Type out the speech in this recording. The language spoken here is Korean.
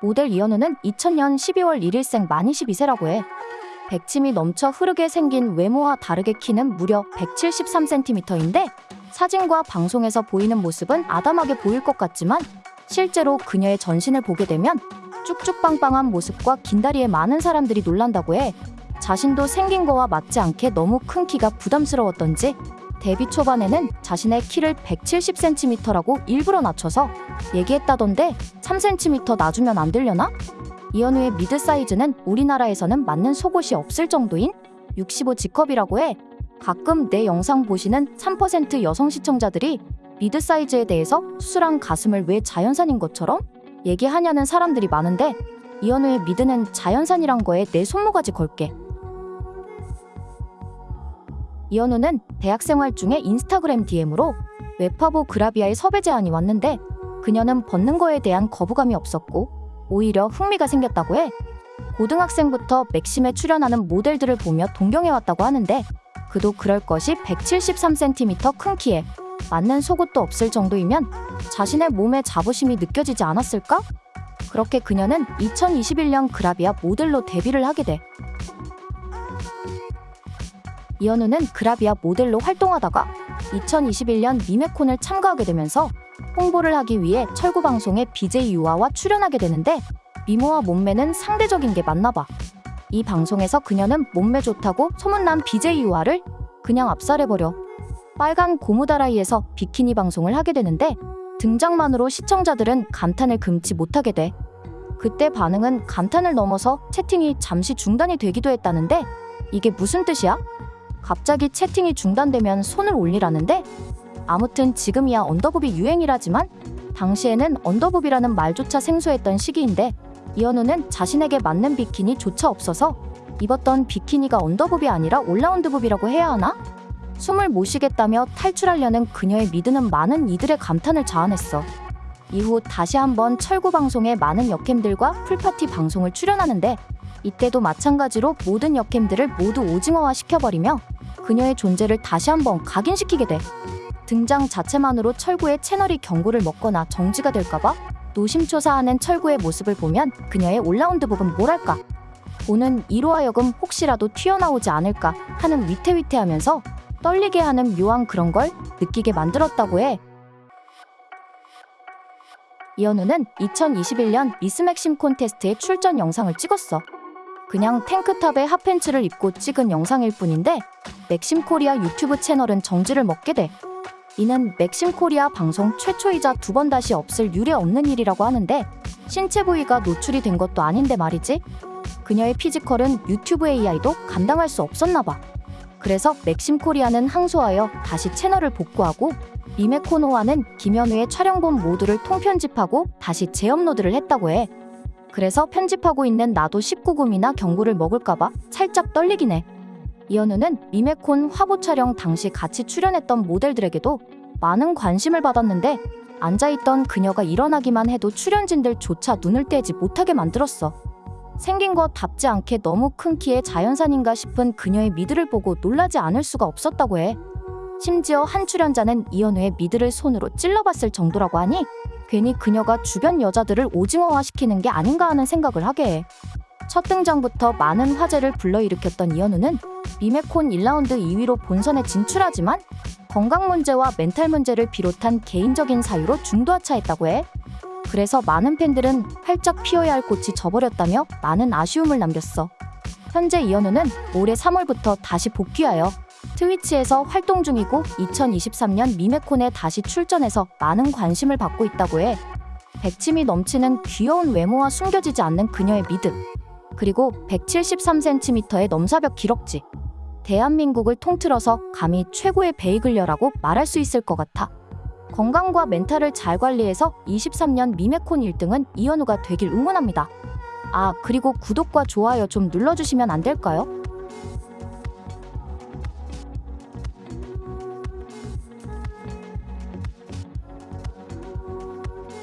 모델 이현우는 2000년 12월 1일생 만 22세라고 해. 백침이 넘쳐 흐르게 생긴 외모와 다르게 키는 무려 173cm인데 사진과 방송에서 보이는 모습은 아담하게 보일 것 같지만 실제로 그녀의 전신을 보게 되면 쭉쭉 빵빵한 모습과 긴 다리에 많은 사람들이 놀란다고 해. 자신도 생긴 거와 맞지 않게 너무 큰 키가 부담스러웠던지 데뷔 초반에는 자신의 키를 170cm라고 일부러 낮춰서 얘기했다던데 3cm 낮으면 안 되려나? 이현우의 미드 사이즈는 우리나라에서는 맞는 속옷이 없을 정도인 65G컵이라고 해. 가끔 내 영상 보시는 3% 여성 시청자들이 미드 사이즈에 대해서 수술한 가슴을 왜 자연산인 것처럼 얘기하냐는 사람들이 많은데 이현우의 미드는 자연산이란 거에 내 손모가지 걸게. 이현우는 대학 생활 중에 인스타그램 DM으로 웹화보 그라비아의 섭외 제안이 왔는데 그녀는 벗는 거에 대한 거부감이 없었고 오히려 흥미가 생겼다고 해. 고등학생부터 맥심에 출연하는 모델들을 보며 동경해왔다고 하는데 그도 그럴 것이 173cm 큰 키에 맞는 속옷도 없을 정도이면 자신의 몸에 자부심이 느껴지지 않았을까? 그렇게 그녀는 2021년 그라비아 모델로 데뷔를 하게 돼. 이현우는 그라비아 모델로 활동하다가 2021년 미메콘을 참가하게 되면서 홍보를 하기 위해 철구 방송에 BJ 유아와 출연하게 되는데 미모와 몸매는 상대적인 게 맞나 봐. 이 방송에서 그녀는 몸매 좋다고 소문난 BJ 유아를 그냥 압살해버려. 빨간 고무다라이에서 비키니 방송을 하게 되는데 등장만으로 시청자들은 감탄을 금치 못하게 돼. 그때 반응은 감탄을 넘어서 채팅이 잠시 중단이 되기도 했다는데 이게 무슨 뜻이야? 갑자기 채팅이 중단되면 손을 올리라는데 아무튼 지금이야 underboob이 유행이라지만 당시에는 underboob이라는 말조차 생소했던 시기인데 이현우는 자신에게 맞는 비키니조차 없어서 입었던 비키니가 underboob이 아니라 all-round boob이라고 해야 하나? 숨을 못 쉬겠다며 탈출하려는 그녀의 미드는 많은 이들의 감탄을 자아냈어. 이후 다시 한번 철구 방송에 많은 역캠들과 pool party 방송을 출연하는데 이때도 마찬가지로 모든 역캠들을 모두 오징어화 시켜버리며 그녀의 존재를 다시 한번 각인시키게 돼. 등장 자체만으로 철구의 채널이 경고를 먹거나 정지가 될까봐 노심초사하는 철구의 모습을 보면 그녀의 올라운드 부분 뭐랄까 보는 이로 하여금 혹시라도 튀어나오지 않을까 하는 위태위태하면서 떨리게 하는 묘한 그런 걸 느끼게 만들었다고 해. 이현우는 2021년 미스 맥심 콘테스트에 출전 영상을 찍었어. 그냥 탱크탑에 핫팬츠를 입고 찍은 영상일 뿐인데 맥심 코리아 유튜브 채널은 정지를 먹게 돼. 이는 맥심 코리아 방송 최초이자 두 번 다시 없을 유례 없는 일이라고 하는데 신체 부위가 노출이 된 것도 아닌데 말이지. 그녀의 physical은 유튜브 AI도 감당할 수 없었나 봐. 그래서 맥심 코리아는 항소하여 다시 채널을 복구하고 미메코노와는 김현우의 촬영본 모두를 통편집하고 다시 재업로드를 했다고 해. 그래서 편집하고 있는 나도 19금이나 경고를 먹을까봐 살짝 떨리긴 해. 이현우는 미메콘 화보 촬영 당시 같이 출연했던 모델들에게도 많은 관심을 받았는데 앉아있던 그녀가 일어나기만 해도 출연진들조차 눈을 떼지 못하게 만들었어. 생긴 것 답지 않게 너무 큰 키의 자연산인가 싶은 그녀의 미드를 보고 놀라지 않을 수가 없었다고 해. 심지어 한 출연자는 이현우의 미드를 손으로 찔러봤을 정도라고 하니 괜히 그녀가 주변 여자들을 오징어화 시키는 게 아닌가 하는 생각을 하게 해. 첫 등장부터 많은 화제를 불러일으켰던 이현우는 미메콘 1라운드 2위로 본선에 진출하지만 건강 문제와 멘탈 문제를 비롯한 개인적인 사유로 중도하차했다고 해. 그래서 많은 팬들은 활짝 피어야 할 꽃이 져버렸다며 많은 아쉬움을 남겼어. 현재 이현우는 올해 3월부터 다시 복귀하여 트위치에서 활동 중이고 2023년 미메콘에 다시 출전해서 많은 관심을 받고 있다고 해. 백침이 넘치는 귀여운 외모와 숨겨지지 않는 그녀의 미드. 그리고 173cm의 넘사벽 기럭지. 대한민국을 통틀어서 감히 최고의 베이글녀라고 말할 수 있을 것 같아. 건강과 멘탈을 잘 관리해서 23년 미메콘 1등은 이현우가 되길 응원합니다. 아, 그리고 구독과 좋아요 좀 눌러주시면 안 될까요?